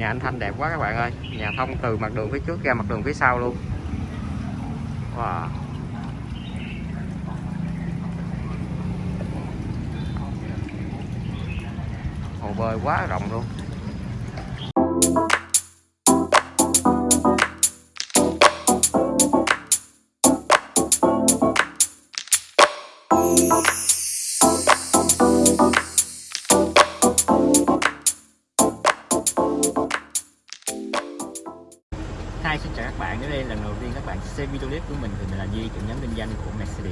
nhà anh Thanh đẹp quá các bạn ơi. Nhà thông từ mặt đường phía trước ra mặt đường phía sau luôn. Wow. Hồ bơi quá rộng luôn.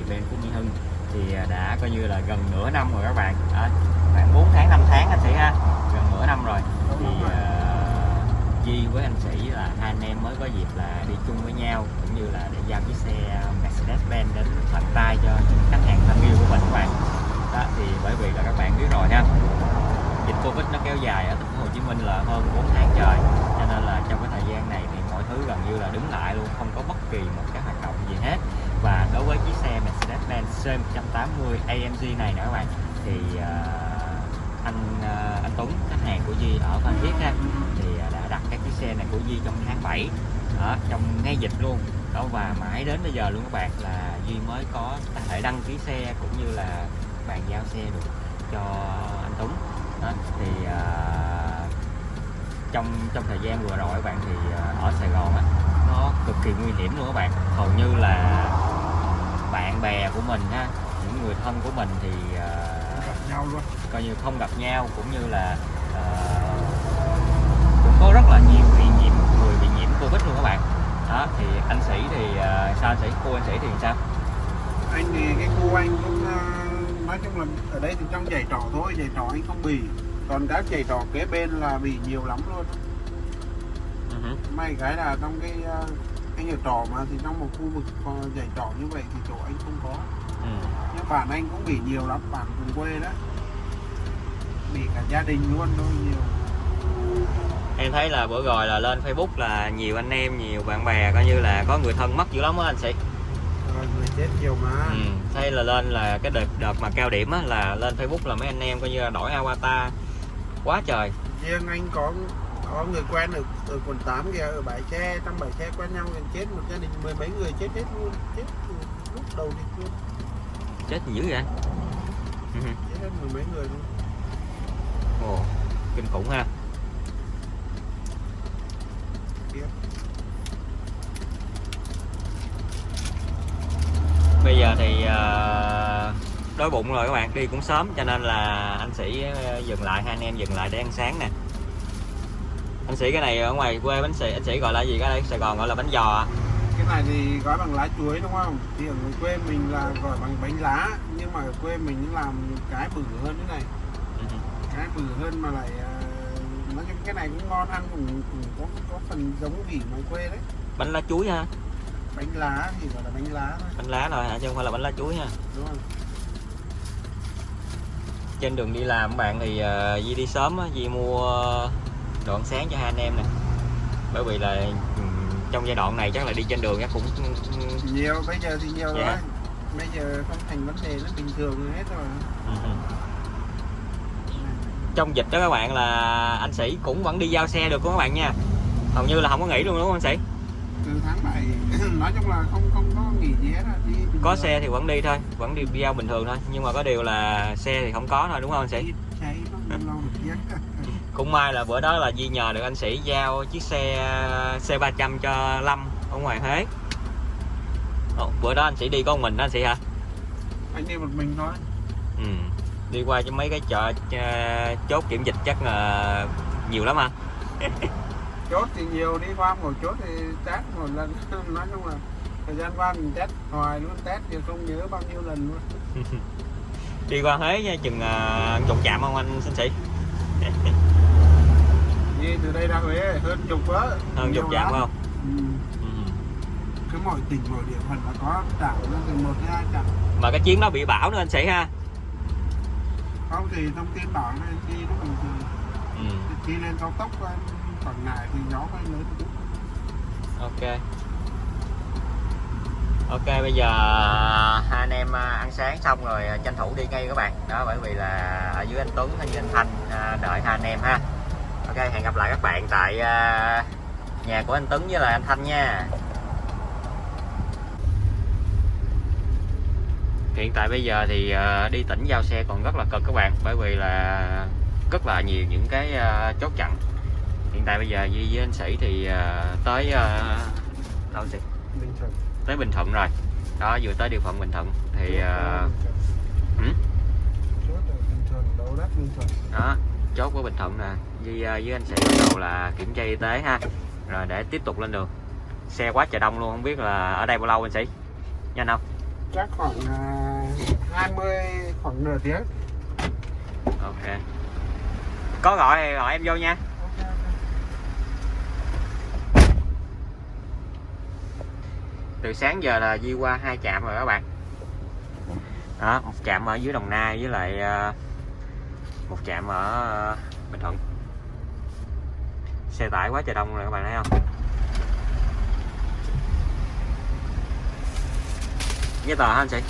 Của Mercedes-Benz Phú Mỹ Hưng. Thì à, đã coi như là gần nửa năm rồi các bạn. À, khoảng 4 tháng, 5 tháng anh Sĩ ha. Gần nửa năm rồi. Thì uh, Duy với anh Sĩ là hai anh em mới có dịp là đi chung với nhau cũng như là để giao chiếc xe Mercedes-Benz đến tận tay cho những khách hàng thân yêu của mình các bạn. Đó thì bởi vì là các bạn biết rồi ha. Dịch Covid nó kéo dài ở thành phố Hồ Chí Minh là hơn 4 tháng trời. Cho nên là trong cái thời gian này thì mọi thứ gần như là đứng lại luôn không có bất kỳ một cái hoạt động gì hết và đối với chiếc xe Mercedes-Benz C180 AMG này nữa các bạn thì uh, anh uh, anh Tuấn khách hàng của Di ở Phan Thiết ha thì uh, đã đặt các chiếc xe này của Di trong tháng 7 ở trong ngay dịch luôn. Đó và mãi đến bây giờ luôn các bạn là Duy mới có thể đăng ký xe cũng như là bàn giao xe được cho anh Tuấn. Đó, thì uh, trong trong thời gian vừa rồi các bạn thì uh, ở Sài Gòn á nó cực kỳ nguy hiểm luôn các bạn. Hầu như là bạn bè của mình ha những người thân của mình thì uh, nhau luôn. coi như không gặp nhau cũng như là uh, cũng có rất là nhiều bị nhiễm người bị nhiễm covid luôn các bạn. Đó thì anh sĩ thì uh, sao anh sĩ? Cô anh sĩ thì sao? Anh thì cái khu anh cũng ờ, nói chung là ở đây thì trong giày trọ thôi giày trọ anh không bị. Còn các giày trọ kế bên là bị nhiều lắm luôn. Uh-huh. may cái là trong cái ờ, anh ở trọ mà thì trong một khu vực có giày trọ như vậy thì chỗ anh không có. Ừ. nhưng bạn anh cũng bị nhiều lắm bạn cùng quê đó bị cả gia đình luôn thôi nhiều. Em thấy là bữa rồi là lên Facebook là nhiều anh em nhiều bạn bè coi như là có người thân mất dữ lắm á anh sĩ. Rồi người chết nhiều mà. Ừ. thấy là lên là cái đợt đợt mà cao điểm á là lên Facebook là mấy anh em coi như là đổi avatar. Quá trời. Riêng anh có có người quen ở, ở quận 8 kìa ở bãi xe trong bãi xe quen nhau thì chết một gia đình mười mấy người chết hết luôn chết lúc đầu thì luôn chết dữ vậy ừ. chết hết mười mấy người luôn. Ồ, kinh khủng ha. Bây giờ thì uh, đói bụng rồi các bạn đi cũng sớm cho nên là anh sĩ ờ, dừng lại hai anh em dừng lại để ăn sáng nè anh sĩ cái này ở ngoài quê bánh sĩ anh sĩ gọi là gì? Cái đây sài gòn gọi là bánh giò à? cái này thì gói bằng lá chuối đúng không? Thì ở quê mình là gọi bằng bánh lá nhưng mà ở quê mình làm cái bự hơn thế này. Ừ. cái bự hơn mà lại ờ, nói chung cái này cũng ngon ăn cũng, cũng có có phần giống vị ngoài quê đấy. Bánh lá chuối ha? Bánh lá thì gọi là bánh lá thôi. Bánh lá rồi hả? Chứ không phải là bánh lá chuối ha? Đúng không trên đường đi làm bạn thì uh, Di đi sớm á, Di mua đồ ăn sáng cho hai anh em nè. Bởi vì là ừ, trong giai đoạn này chắc là đi trên đường chắc cũng nhiều bây giờ thì nhiều Dạ. rồi. Bây giờ không thành vấn đề nó bình thường hết rồi. Ừ. trong dịch đó các bạn là anh sĩ cũng vẫn đi giao xe được của các bạn nha? Hầu như là không có nghỉ luôn đúng không anh sĩ? Từ tháng 7 nói chung là không không có nghỉ gì hết đi có xe thì vẫn đi thôi vẫn đi giao bình thường thôi. Nhưng mà có điều là xe thì không có thôi đúng không anh sĩ? Cháy nó lâu cũng may là bữa đó là Di nhờ được anh sĩ giao chiếc xe C300 cho Lâm ở ngoài Huế. Ồ, bữa đó anh sĩ đi có một mình đó anh sĩ hả? Anh đi một mình thôi. Ừ. đi qua cho mấy cái chợ ờ, chốt kiểm dịch chắc là nhiều lắm ha chốt thì nhiều đi qua một chốt thì test một lần. Nói chung là thời gian qua mình test hoài luôn test thì không nhớ bao nhiêu lần luôn. Đi qua Huế nha, chừng uh, chục chạm không anh xin sĩ đi từ đây ra Huế hơn chục á hơn chục phải không? Ừ. ừ. cứ mỗi tỉnh mỗi địa phận là có trạm nó từ một đến hai trạm mà cái chuyến đó bị bão nữa anh sĩ ha? Không thì thông tin bảo này đi nó bình thường ừ. khi lên cao tốc Quảng Ngãi thì gió hơi lớn ok. Ok bây giờ hai anh em à, ăn sáng xong rồi à, tranh thủ đi ngay các bạn. Đó bởi vì là ở dưới anh Tuấn hay dưới anh Thanh à, đợi hai anh em ha ok hẹn gặp lại các bạn tại à, nhà của anh Tuấn với lại anh Thanh nha. Hiện tại bây giờ thì à, đi tỉnh giao xe còn rất là cực các bạn bởi vì là rất là nhiều những cái à, chốt chặn. Hiện tại bây giờ Duy với anh Sĩ thì tới đâu? Bình Thuận. Tới Bình Thuận rồi. Đó vừa tới địa phận Bình Thuận thì chốt ở Bình Thuận. đấu đất Bình Thuận. Đó chốt của Bình Thuận nè À, với anh Sĩ bắt đầu là kiểm tra y tế ha. Rồi để tiếp tục lên đường. Xe quá trời đông luôn không biết là ở đây bao lâu anh Sĩ? Nhanh không? Chắc khoảng uh, 20 khoảng nửa tiếng. Ok. Có gọi thì gọi em vô nha. Từ sáng giờ là Duy qua hai trạm rồi các bạn. Đó một trạm ở dưới Đồng Nai với lại à, một trạm ở à, Bình Thuận xe tải quá trời đông rồi các bạn thấy không? Giấy tờ hả anh chị?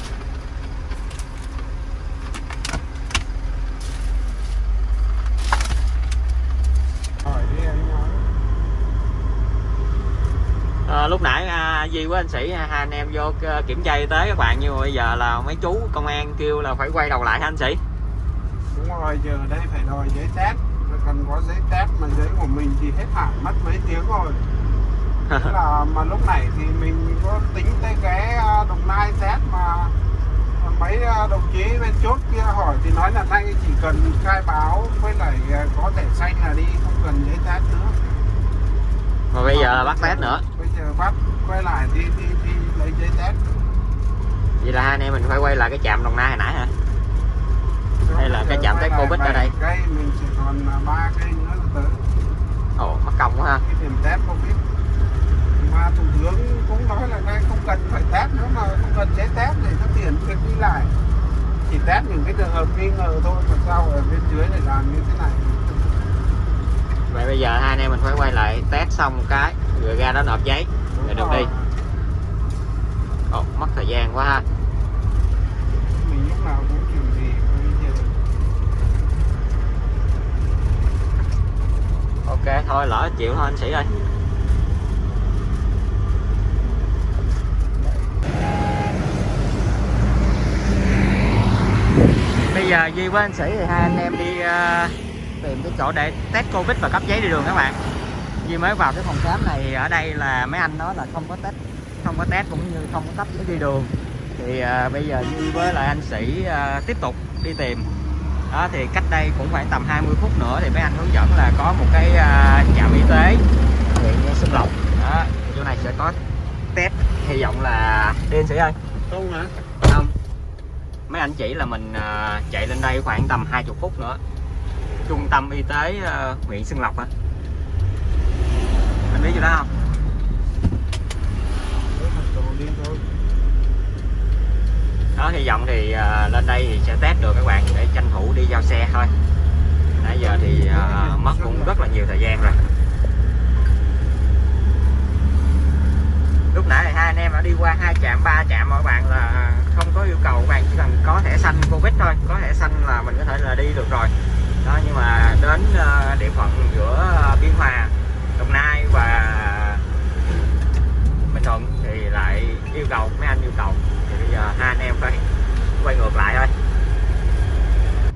À, lúc nãy à, Duy với anh Sĩ à, hai anh em vô ờ, kiểm tra y tế các bạn nhưng mà bây giờ là mấy chú công an kêu là phải quay đầu lại hả anh Sĩ? Đúng rồi giờ đây phải đòi giấy xác có giấy test mà giấy của mình thì hết hạn mất mấy tiếng rồi. Thế là mà lúc này thì mình có tính tới cái à, đồng nai test mà mấy à, đồng chí bên chốt kia hỏi thì nói là nay chỉ cần khai báo với lại à, có thẻ xanh là đi không cần giấy test nữa. Mà bây giờ là bắt test nữa. bây giờ bắt quay lại đi đi đi lấy giấy test. Vậy là hai anh em mình phải quay lại cái trạm Đồng Nai hồi nãy hả Đây là cái test lại Covid ở đây. cây mình chỉ còn à, ba cây nữa là tới ồ mất công quá ha. Cái điểm test Covid. Mà thủ tướng cũng nói là đây không cần phải test nữa mà không cần giấy test để có tiền việc đi lại. Chỉ test những cái trường hợp nghi ngờ thôi mà sao ở bên dưới lại làm như thế này? Vậy bây giờ hai anh em mình phải quay lại test xong cái rồi ra đó nộp giấy rồi được đi. ồ mất thời gian quá ha mình lúc nào cũng kiểu gì bây giờ ok thôi lỡ chịu thôi anh sĩ ơi. Bây giờ Duy với anh sĩ thì hai anh em đi uh, tìm cái chỗ để test covid và cấp giấy đi đường các bạn. Duy mới vào cái phòng khám này ở đây là mấy anh nói là không có test không có test cũng như không có cấp giấy đi đường. Thì uh, bây giờ Duy với lại anh sĩ uh, tiếp tục đi tìm đó thì cách đây cũng khoảng tầm 20 phút nữa thì mấy anh hướng dẫn là có một cái à, trạm y tế. Huyện Xuân Lộc đó chỗ này sẽ có test hy vọng là đi anh sĩ ơi. Không hả? Không. Mấy anh chỉ là mình à, chạy lên đây khoảng tầm 20 phút nữa. Trung tâm y tế à, huyện Xuân Lộc á anh biết chỗ đó không Đấy, thật đồ đi thôi đó hy vọng thì uh, lên đây thì sẽ test được các bạn để tranh thủ đi giao xe thôi. Nãy giờ thì uh, mất cũng rất là nhiều thời gian rồi. Lúc nãy thì hai anh em đã đi qua hai trạm ba trạm mọi bạn là không có yêu cầu các bạn chỉ cần có thẻ xanh covid thôi. Có thẻ xanh là mình có thể là đi được rồi. Đó nhưng mà đến uh, địa phận giữa biên hòa đồng nai và bình thuận thì lại yêu cầu mấy anh yêu cầu giờ hai anh em phải quay ngược lại thôi.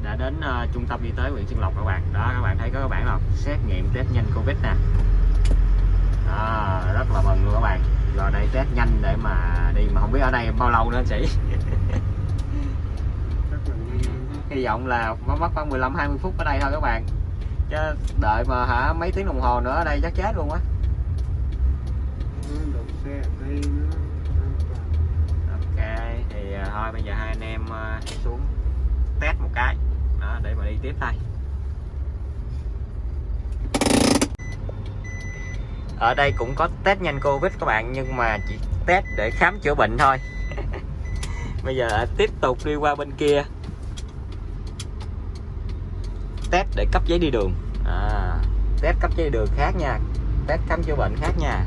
Đã đến ờ, trung tâm y tế huyện Xuân Lộc các bạn. Đó các bạn thấy có các bạn không xét nghiệm test nhanh covid nè. Đó, rất là mừng luôn các bạn. Rồi đây test nhanh để mà đi mà không biết ở đây bao lâu nữa anh sĩ hy vọng là có mất khoảng 15 20 phút ở đây thôi các bạn. Chứ đợi mà hả mấy tiếng đồng hồ nữa ở đây chắc chết luôn á. Xe ở đây nữa thì à, thôi bây giờ hai anh em à, xuống test một cái. Đó, để mà đi tiếp thôi. Ở đây cũng có test nhanh covid các bạn nhưng mà chỉ test để khám chữa bệnh thôi. Bây giờ à, tiếp tục đi qua bên kia. Test để cấp giấy đi đường. À, test cấp giấy đi đường khác nha. Test khám chữa bệnh khác nha.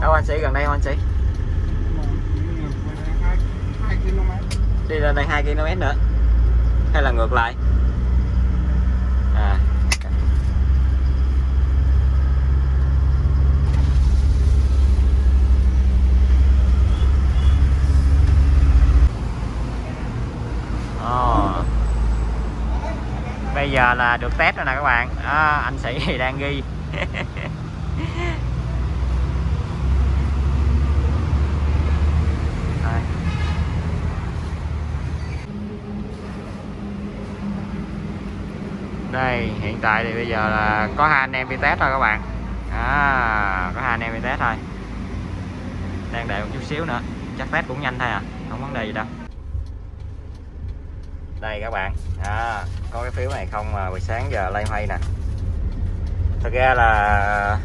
Đâu anh sĩ gần đây không anh sĩ? Đây hai đi lên đây 2 km nữa. Hay là ngược lại? À ờ. bây giờ là được test rồi nè các bạn. À, anh sĩ thì đang ghi. đây hiện tại thì bây giờ là có hai anh em đi test thôi các bạn. À, có hai anh em đi test thôi. Đang đợi một chút xíu nữa chắc test cũng nhanh thôi à không vấn đề gì đâu. Đây các bạn à, có cái phiếu này không mà buổi sáng giờ lay hoay nè. Thật ra là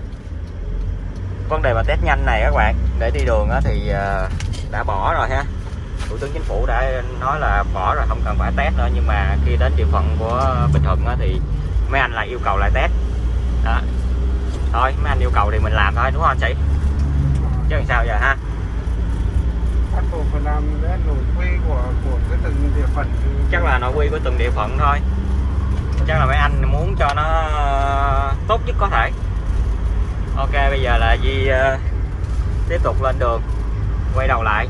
vấn đề mà test nhanh này các bạn để đi đường thì à, đã bỏ rồi ha thủ tướng chính phủ đã nói là bỏ rồi không cần phải test nữa. Nhưng mà khi đến địa phận của bình thuận á thì mấy anh lại yêu cầu lại test. Đó. Thôi mấy anh yêu cầu thì mình làm thôi đúng không sĩ chứ làm sao giờ ha? Bắt buộc phải làm cái nội quy của của cái từng địa phận. Chắc là nội quy của từng địa phận thôi. Chắc là mấy anh muốn cho nó tốt nhất có thể. Ok bây giờ là Di ờ, tiếp tục lên đường quay đầu lại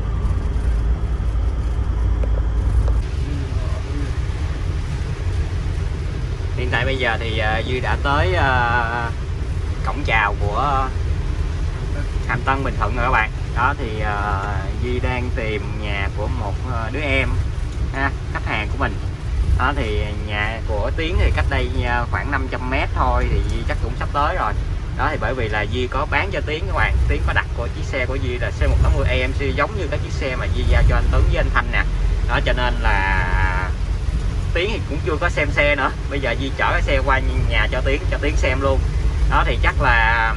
hiện tại bây giờ thì ờ, Duy đã tới ờ, cổng chào của Hàm Tân Bình Thuận rồi các bạn. Đó thì uh, Duy đang tìm nhà của một đứa em ha, khách hàng của mình. Đó thì nhà của Tiến thì cách đây khoảng 500 mét thôi thì Duy chắc cũng sắp tới rồi. Đó thì bởi vì là Duy có bán cho Tiến các bạn. Tiến có đặt của chiếc xe của Duy là C180 AMC giống như các chiếc xe mà Duy giao cho anh Tuấn với anh Thanh nè. Đó cho nên là Tiến thì cũng chưa có xem xe nữa. Bây giờ di chở cái xe qua nhà cho Tiến cho Tiến xem luôn. Đó thì chắc là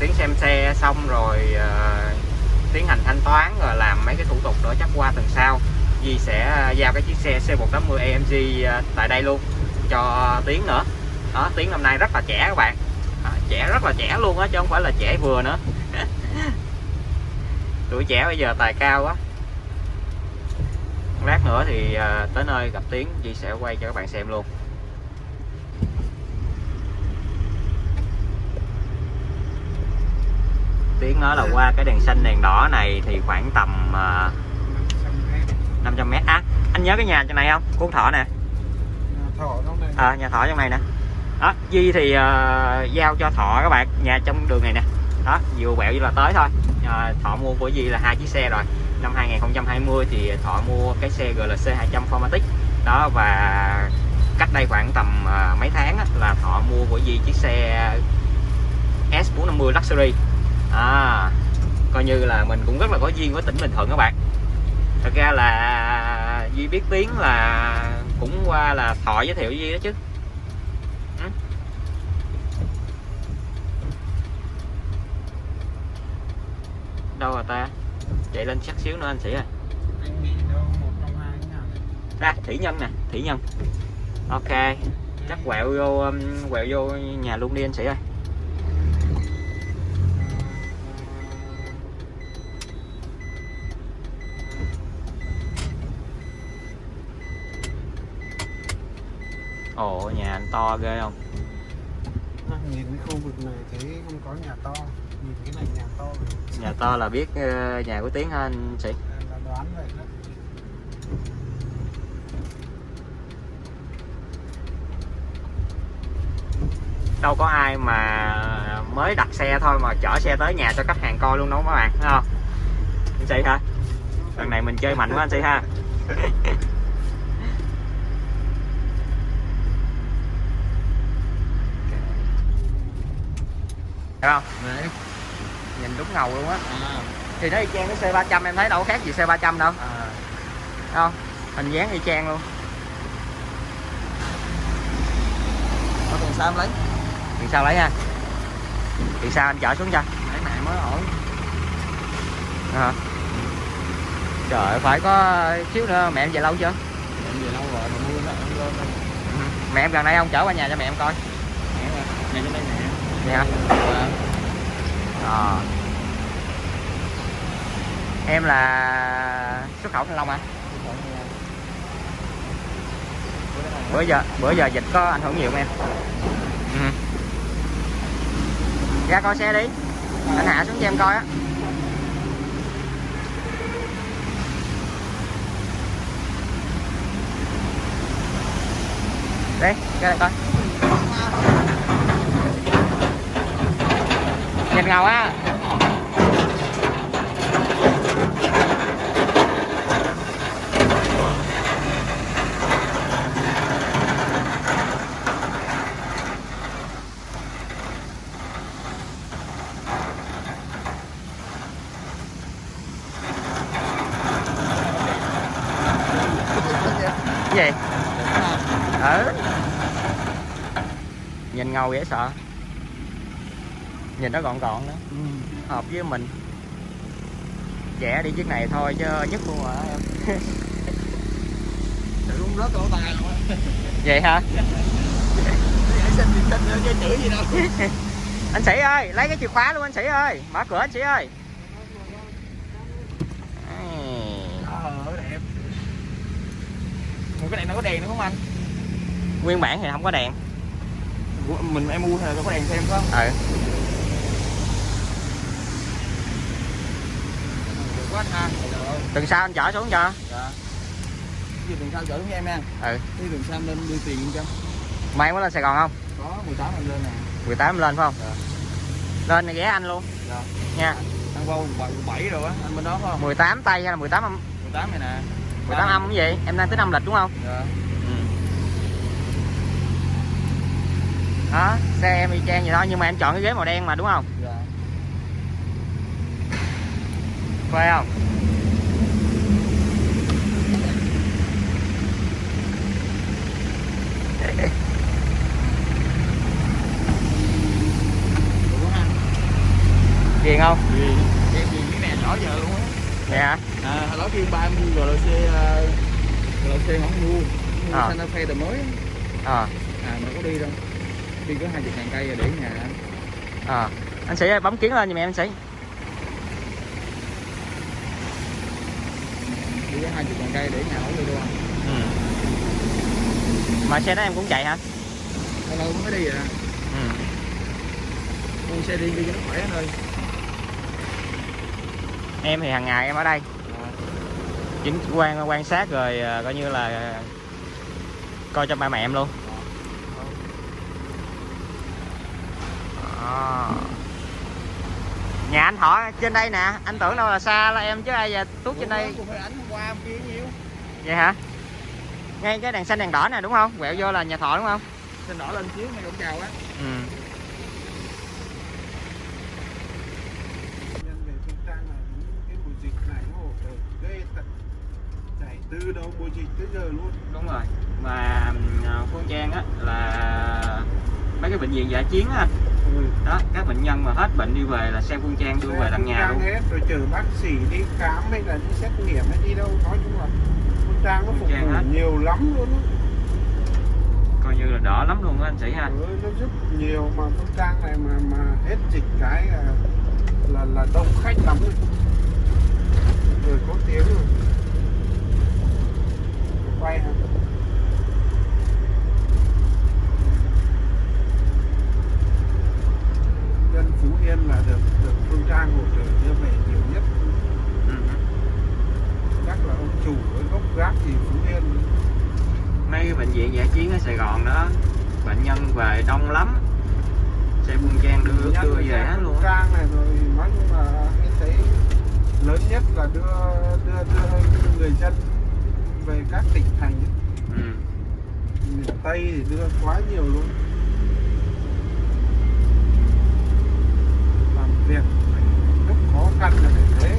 Tiến xem xe xong rồi uh, tiến hành thanh toán rồi làm mấy cái thủ tục nữa chắc qua tuần sau. Di sẽ ờ, giao cái chiếc xe C180 AMG ờ, tại đây luôn cho Tiến nữa. Đó Tiến năm nay rất là trẻ các bạn. Đó, trẻ rất là trẻ luôn á chứ không phải là trẻ vừa nữa. Tuổi trẻ bây giờ tài cao quá lát nữa thì ờ, tới nơi gặp Tiến Duy sẽ quay cho các bạn xem luôn. Tiến nói là qua cái đèn xanh đèn đỏ này thì khoảng tầm ờ, 500 mét. Á anh nhớ cái nhà trên này không? Cuốn thọ nè. À, nhà thọ trong này nè. Đó Di thì ờ, giao cho thọ các bạn nhà trong đường này nè. Đó vừa quẹo như là tới thôi. Ờ, thọ mua của Di là hai chiếc xe rồi năm 2020 thì thọ mua cái xe GLC 200 Formatic. Đó và cách đây khoảng tầm à, mấy tháng á, là thọ mua của Di chiếc xe S450 Luxury. À, coi như là mình cũng rất là có duyên với tỉnh Bình Thuận các bạn. Thật ra là Duy biết tiếng là cũng qua là Thọ giới thiệu Duy đó chứ. Ừ. Đâu rồi ta? Chạy lên chắc xíu nữa anh sĩ ơi. Ra thủy nhân nè thủy nhân. Ok chắc quẹo vô um, quẹo vô nhà luôn đi anh sĩ ơi. Ồ nhà anh to ghê không? Nhìn cái khu vực này thấy không có nhà to nhìn cái này nhà to rồi. nhà to là biết ờ, nhà của tiến hả anh sĩ là đoán vậy đó. Đâu có ai mà mới đặt xe thôi mà chở xe tới nhà cho khách hàng coi luôn đâu các bạn thấy không? Anh sĩ hả? Lần này mình chơi mạnh quá anh sĩ ha. Thấy không đúng ngầu luôn á. À, thì nó y chang cái C300 em thấy đâu khác gì C300 đâu. À. Không hình dáng y chang luôn. Nó còn sao em lấy. Thì sao lấy ha. Thì sao anh chở xuống cho. Cái này mới ổn. À. trời phải có xíu nữa mẹ em về lâu chưa? Em về lâu rồi mà mua nó em lên Ừ. mẹ em gần đây không? Chở qua nhà cho mẹ em coi. Này trên đây nè. Vậy hả à em là xuất khẩu thanh long à? bữa giờ bữa giờ dịch có ảnh hưởng nhiều không em? Ừ. ra coi xe đi. Anh hạ xuống cho em coi á. Đây ra đây coi. Nhìn ngầu á cái gì ừ nhìn ngầu dễ sợ. Nhìn nó gọn gọn đó. Hợp với mình. Trẻ đi chiếc này thôi chứ nhất luôn hả em? Luôn rớt cổ tài luôn á vậy hả? Vậy xin gì xin nữa chứ chửi gì đâu. Anh sĩ ơi lấy cái chìa khóa luôn anh sĩ ơi. Mở cửa anh sĩ ơi. Ờ đẹp. Ủa, cái này nó có đèn nữa không anh? Nguyên bản thì không có đèn mình em mua hay là có đèn thêm không? Ừ quá anh ha tuần sau anh chở xuống cho. Dạ. Cái tuần sau chở xuống em nha. Ừ. Cái tuần sau lên đưa tiền cho. Mai có lên sài gòn không? Có 18 anh lên nè. 18 lên phải không? Dạ. lên thì ghé anh luôn. Dạ. Nha. Ăn qua 17 rồi á Anh bên đó phải không? 18 tây hay là 18 âm? 18 này nè. 18 âm cái gì? Em đang tính âm lịch đúng không? Dạ đó xe em y chang vậy thôi nhưng mà em chọn cái ghế màu đen mà đúng không? Dạ. Phê không? Ghiền không? Gì Em gì cái này nhỏ giờ luôn á. Hả? À, hồi đó kêu ba em mua GLC uh, GLC không mua. Mua À. Santa Fe đời mới á. ờ À mà có đi đâu Đi có 20 ngàn cây rồi để nhà ờ anh sĩ ơi bấm kiến lên giùm em anh sĩ. Đi có 20 ngàn cây để nhà không đi anh ừ. mà xe đó em cũng chạy hả? Lâu lâu mới đi à. Ừ. Mua xe đi đi cho nó khỏe anh ơi. Em thì hàng ngày em ở đây. À, chính quan quan sát rồi à, coi như là à, coi cho ba mẹ em luôn Đó. nhà anh thọ trên đây nè anh tưởng đâu là xa là em chứ ai giờ tuốt trên đây? Cũng vậy hả? Ngay cái đèn xanh đèn đỏ nè đúng không? Quẹo vô là nhà thọ đúng không? Xin đỏ lên xíu ngay cổng chào á. Ừ. nhân về phương trang là đúng cái mùa dịch này nó hỗ trợ ghê tận chạy từ đầu mùa dịch tới giờ luôn. Đúng rồi. Mà à, Phương Trang á là mấy cái bệnh viện giả chiến á ừ. đó các bệnh nhân mà hết bệnh đi về là xe Phương Trang đưa về tận nhà luôn. hết rồi chờ bác sĩ đi khám hay là đi xét nghiệm hay đi đâu nói chung là phương trang nó phục vụ nhiều lắm luôn coi như là đỡ lắm luôn á anh sĩ ha. Ừ, nó giúp nhiều mà phương trang này mà mà hết dịch cái là là, là đông khách lắm rồi. Người có tiếng rồi. Quay hả dân phú yên là được được phương trang hỗ trợ đưa về nhiều nhất. Ừ. chắc là ông chủ với gốc gác thì phú yên. Mấy cái bệnh viện giả chiến ở Sài Gòn đó bệnh nhân về đông lắm. Xe Phương Trang đưa đưa về hết luôn trang này rồi nói chung là em thấy lớn nhất là đưa đưa đưa người dân về các tỉnh thành. Ừ. miền Tây thì đưa quá nhiều luôn làm việc rất khó khăn là phải thế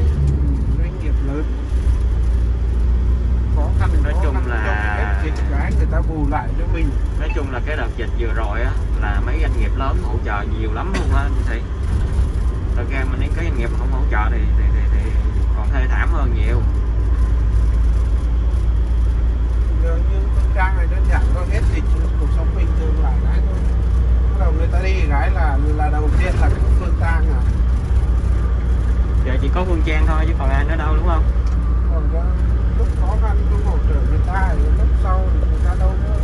doanh nghiệp lớn. Khó khăn Nói khó chung khăn, là- hết dịch cái người ta bù lại cho mình. Nói chung là cái đợt dịch vừa rồi á là mấy doanh nghiệp lớn hỗ trợ nhiều lắm luôn á anh chị thật ra mình những cái doanh nghiệp không hỗ trợ thì, thì, thì, thì còn thê thảm hơn nhiều. Giờ như phương trang này đơn giản thôi hết dịch cuộc sống bình thường lại cái thôi bắt đầu người ta đi cái là là đầu tiên là cái phương trang à giờ chỉ có quân trang thôi chứ còn ai nữa đâu đúng không? Còn đó, lúc khó khăn không hỗ trợ người ta lúc sau thì người ta đâu nữa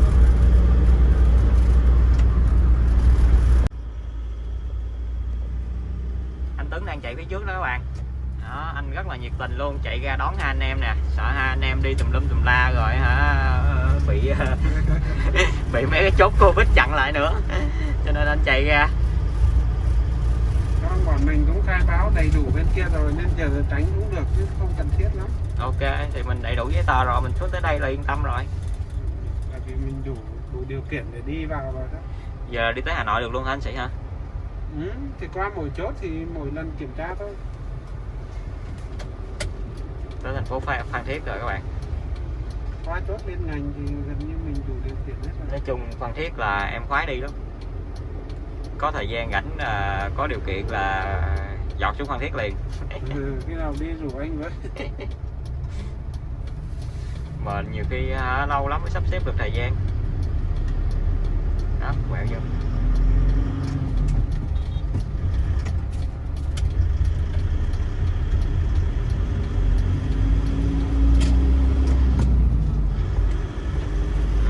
anh Tuấn đang chạy phía trước đó các bạn. Đó, anh rất là nhiệt tình luôn chạy ra đón hai anh em nè. Sợ hai anh em đi tùm lum tùm la rồi hả bị bị mấy cái chốt covid chặn lại nữa. Cho nên anh chạy ra. Mình cũng khai báo đầy đủ bên kia rồi nên giờ tránh cũng được chứ không cần thiết lắm. ok thì mình đầy đủ giấy tờ rồi mình xuống tới đây là yên tâm rồi Tại vì mình đủ đủ điều kiện để đi vào rồi đó. giờ đi tới hà nội được luôn hả anh sĩ hả Ừ, thì qua mỗi chốt thì mỗi lần kiểm tra thôi. tới thành phố phan, phan thiết rồi các bạn Qua chốt liên ngành thì gần như mình đủ điều kiện hết rồi. nói chung phan thiết là em khoái đi lắm có thời gian rảnh là có điều kiện là dọt xuống phan thiết liền. Ừ, khi nào đi rủ anh với. mà nhiều khi hả, lâu lắm mới sắp xếp được thời gian. Đó quẹo vô.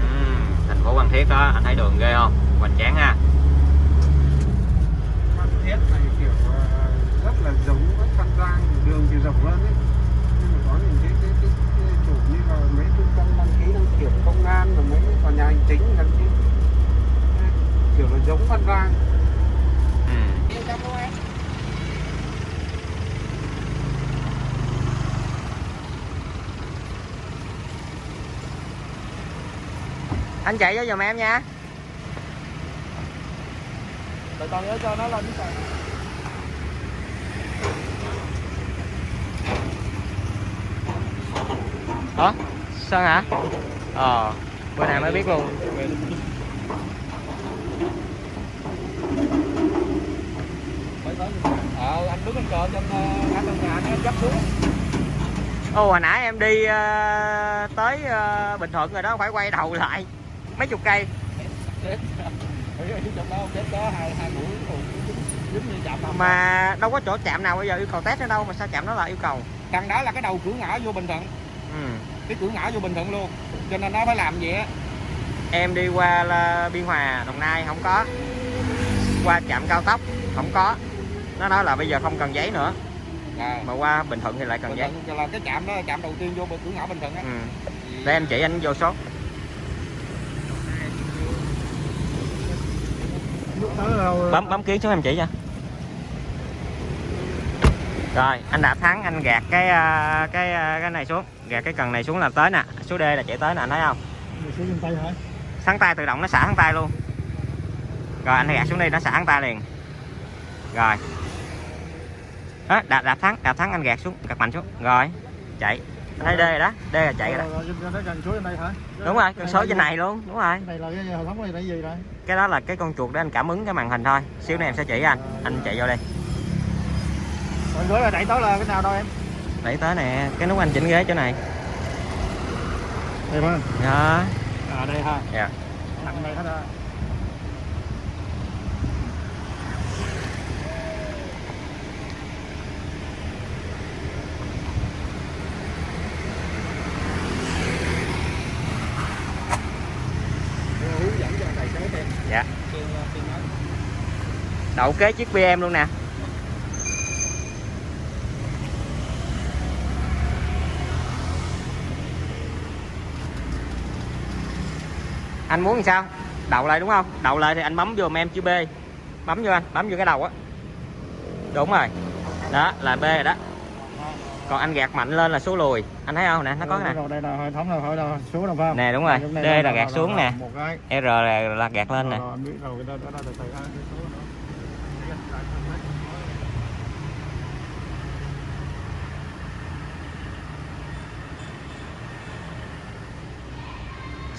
Ừm, thành phố Phan Thiết đó anh thấy đường ghê không? Hoành tráng ha Phan Thiết này kiểu ờ, rất là giống với Phan Giang, đường thì rộng hơn ấy. Nhưng mà có những cái, cái, cái, cái chủ như là mấy trung tâm đăng ký đăng kiểm công an và mấy tòa nhà hành chính gần như kiểu là giống Phan Giang. Ừm. anh chạy vô giùm em nha Để con nhớ cho nó lên cái hả? Sao hả? Ờ bữa nay mới biết luôn. Ờ, anh đứng bên cờ trên ngã tầng nhà anh dắt xuống. ô hồi nãy em đi uh, tới uh, bình thuận rồi đó phải quay đầu lại. Mấy chục cây. Mà đâu có chỗ chạm nào bây giờ yêu cầu test nữa đâu mà sao chạm đó là yêu cầu? Cần đó là cái đầu cửa ngõ vô Bình Thuận, ừ. cái cửa ngõ vô Bình Thuận luôn. Cho nên nó phải làm vậy á. em đi qua là biên hòa đồng nai không có qua trạm cao tốc không có nó nói là bây giờ không cần giấy nữa Rồi. mà qua bình thuận thì lại cần Bình giấy Thuận là cái trạm đó là trạm đầu tiên vô cửa ngõ Bình Thuận á. ừ. để em chỉ anh vô số bấm bấm kiến xuống em chỉ cho rồi anh đã thắng anh gạt cái à, cái à, cái này xuống gạt cái cần này xuống là tới nè. Số D là chạy tới nè anh thấy không? Sáng tay tự động nó xả thắng tay luôn. Rồi anh gạt xuống đi nó xả thắng tay liền. Rồi. Đó, đạp đạp thắng đạp thắng anh gạt xuống gạt mạnh xuống. Rồi chạy. Anh thấy D rồi đó D là chạy rồi đó. Đúng rồi con số trên này luôn đúng rồi. Cái đó là cái con chuột để anh cảm ứng cái màn hình thôi. Xíu nữa em sẽ chỉ anh. Anh chạy vô đây Rồi gửi là đẩy tới là cái nào đâu em? Đẩy tới nè cái nút anh chỉnh ghế chỗ này. Đây phải đó À đây ha. dạ. Nặng này hết thêm dạ. Đậu kế chiếc BM luôn nè anh muốn làm sao? Đậu lại đúng không? Đậu lại thì anh bấm vô em chữ B. Bấm vô anh bấm vô cái đầu á. Đúng rồi. Đó là B rồi đó. Còn anh gạt mạnh lên là số lùi. Anh thấy không nè? Nó có nè. đây là hệ thống là số nào phải không nè đúng rồi. D là gạt xuống nè. R là, là gạt lên nè Rồi, anh biết rồi cái đó đó là từ từ ha, cái số nữa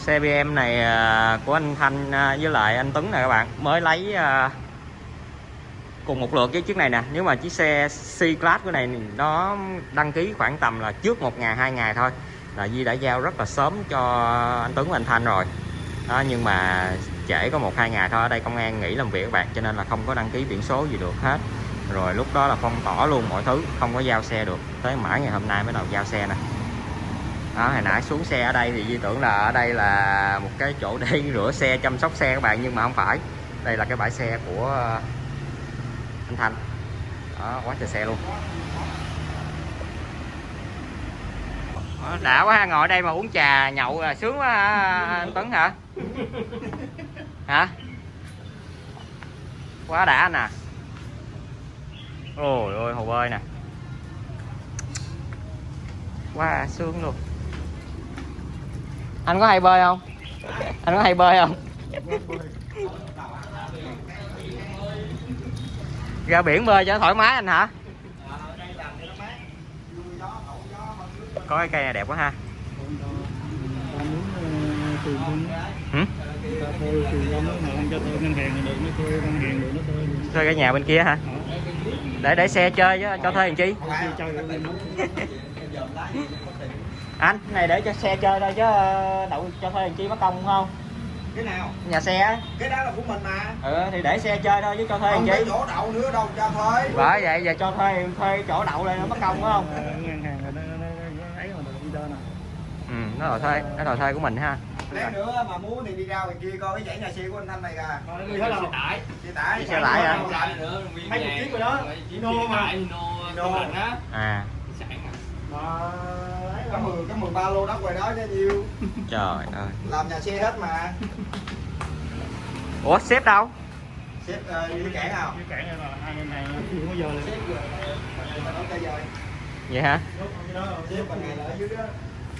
xe BM này à, của anh Thanh à, với lại anh Tuấn nè các bạn. Mới lấy à, cùng một lượt với chiếc này nè. Nếu mà chiếc xe C-Class của này nó đăng ký khoảng tầm là trước một ngày hai ngày thôi. Là Di đã giao rất là sớm cho anh Tuấn và anh Thanh rồi. Đó, nhưng mà trễ có một hai ngày thôi. Ở đây công an nghỉ làm việc các bạn cho nên là không có đăng ký biển số gì được hết. Rồi lúc đó là phong tỏa luôn mọi thứ không có giao xe được. Tới mãi ngày hôm nay mới đầu giao xe nè đó hồi nãy xuống xe ở đây thì Di tưởng là ở đây là một cái chỗ để rửa xe chăm sóc xe các bạn nhưng mà không phải. Đây là cái bãi xe của ờ, anh Thanh. Đó quá trời xe luôn. Ờ, đã quá ha, ngồi đây mà uống trà nhậu là sướng quá anh Tuấn hả? Hả? Quá đã à ôi ôi hồ bơi nè. Quá sướng luôn anh có hay bơi không? Anh có hay bơi không? Ra biển bơi cho nó thoải mái anh hả? Có cái cây này đẹp quá ha. Ta thuê cái nhà bên kia hả? Để để xe chơi chứ cho thuê làm chi? Anh cái này để cho xe chơi thôi chứ ờ, đậu cho thuê làm chi mất công đúng không? Cái nào? Nhà xe á. Cái đó là của mình mà. Ừ thì để xe chơi thôi chứ cho thuê làm không chi. có chỗ đậu nữa đâu cho thuê. Bởi vậy giờ cho thuê thuê chỗ đậu lên nó mất công đúng không? Ờ, ngân hàng rồi nó nó nó ấy mà được đi chơi nè ừ nó đòi thuê nó đòi thuê của mình ha. Lát nữa mà muốn thì đi ra ngoài kia coi cái dãy nhà xe của anh thanh này kìa. Thôi, đi hết đâu xe tải. Xe tải hả? Hai chục kg rồi đó. Hino mà. Hino. à. Mà có là 10 có 13 lô đất ngoài đó chứ nhiêu trời ơi. Làm nhà xe hết mà. Ủa sếp đâu? Xếp uh, đi cảng nào? Cái cảng này là hai ngân hàng không có giờ là xếp rồi mà nó rồi vậy hả? Xếp bằng ngày là ở dưới đó.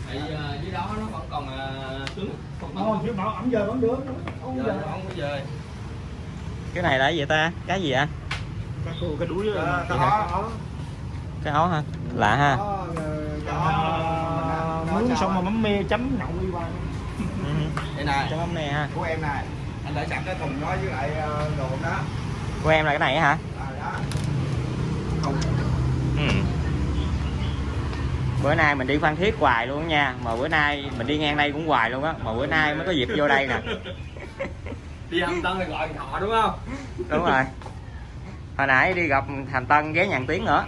Tại uh, dưới đó nó vẫn còn uh, cứng không không? chứ bảo ẩm giờ vẫn được. Không giờ giờ. không có dời cái này là cái gì ta? Cái gì anh cái cái đó. Ờ, hả? đó cái áo hả? Lạ ha Đó, xong mà mắm me chấm nhậu đi ừ. đây này. Cho mắm nè ha. Của em này. Anh để sẵn cái thùng đó với lại ờ, đồ đó. Của em là cái này hả? À, ừ. bữa nay mình đi phan thiết hoài luôn nha. Mà bữa nay mình đi ngang đây cũng hoài luôn á. Mà bữa nay mới có dịp vô đây nè. Đi âm tân thì gọi họ đúng không? Đúng rồi. Hồi nãy đi gặp thành tân ghé nhàn tiếng nữa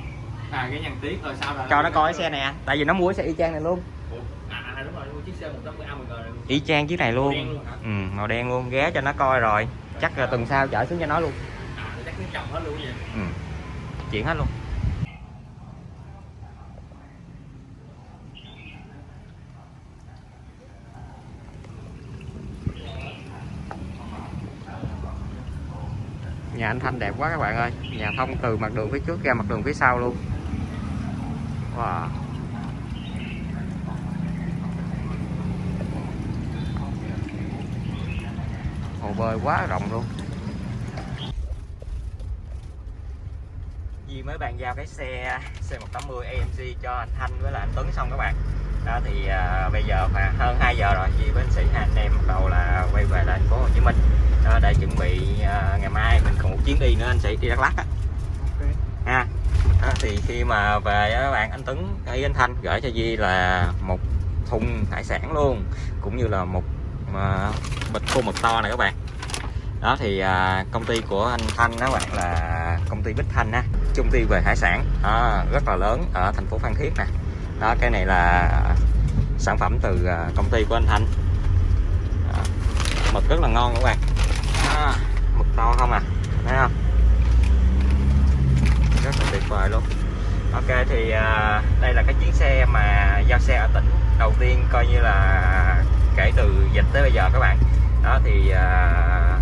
à cái nhằn tiếng rồi sao rồi cho nó coi cái xe này tại vì nó mua cái xe y chang này luôn. Ủa, à, à đúng rồi mua chiếc xe 180 AMG này luôn. Y chang chiếc này luôn. Màu đen luôn hả? ừ, màu đen luôn ghé cho nó coi rồi. Chắc là tuần sau chở xuống cho nó luôn. À chắc nó chồng hết luôn vậy? Ừ. chuyển hết luôn. Nhà anh Thanh đẹp quá các bạn ơi. Nhà thông từ mặt đường phía trước ra mặt đường phía sau luôn và hồ bơi quá rộng luôn. Di mới bàn giao cái xe C180 AMG cho anh Thanh với là anh Tuấn xong các bạn. Đó thì à, bây giờ khoảng hơn 2 giờ rồi Di với anh sĩ hai anh em bắt đầu là quay về lại thành phố Hồ Chí Minh. Đó, để chuẩn bị à, ngày mai mình còn một chuyến đi nữa anh sĩ đi Đắk Lắk á thì khi mà về các bạn anh Tuấn hay anh Thanh gửi cho Di là một thùng hải sản luôn cũng như là một à, bịch khô mực to này các bạn. Đó thì à, công ty của anh Thanh đó bạn là công ty Bích Thanh á công ty về hải sản đó, rất là lớn ở thành phố Phan Thiết nè. Đó cái này là sản phẩm từ à, công ty của anh Thanh. Đó, mực rất là ngon các bạn. Đó, mực to không à thấy không? Vời luôn. Ok thì à, đây là cái chuyến xe mà giao xe ở tỉnh đầu tiên coi như là kể từ dịch tới bây giờ các bạn. Đó thì à,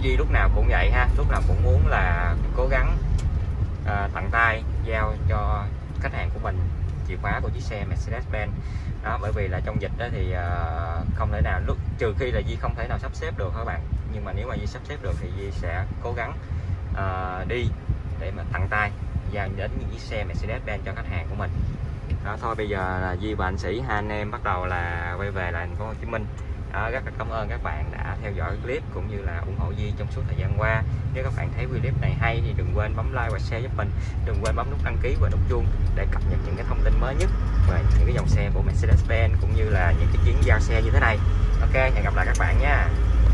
Duy lúc nào cũng vậy ha. Lúc nào cũng muốn là cố gắng à, tặng tay giao cho khách hàng của mình chìa khóa của chiếc xe Mercedes-Benz. Đó bởi vì là trong dịch đó thì uh, không thể nào lúc trừ khi là Duy không thể nào sắp xếp được các bạn? Nhưng mà nếu mà Duy sắp xếp được thì Duy sẽ cố gắng uh, đi để mà tặng tay giao đến những chiếc xe Mercedes-Benz cho khách hàng của mình. Đó thôi bây giờ là Duy và anh Sĩ hai anh em bắt đầu là quay về lại thành phố Hồ Chí Minh. Đó, rất là cảm ơn các bạn đã theo dõi clip cũng như là ủng hộ Duy trong suốt thời gian qua. Nếu các bạn thấy clip này hay thì đừng quên bấm like và share giúp mình. Đừng quên bấm nút đăng ký và nút chuông để cập nhật những cái thông tin mới nhất về những cái dòng xe của Mercedes-Benz cũng như là những cái chuyến giao xe như thế này. Ok hẹn gặp lại các bạn nha.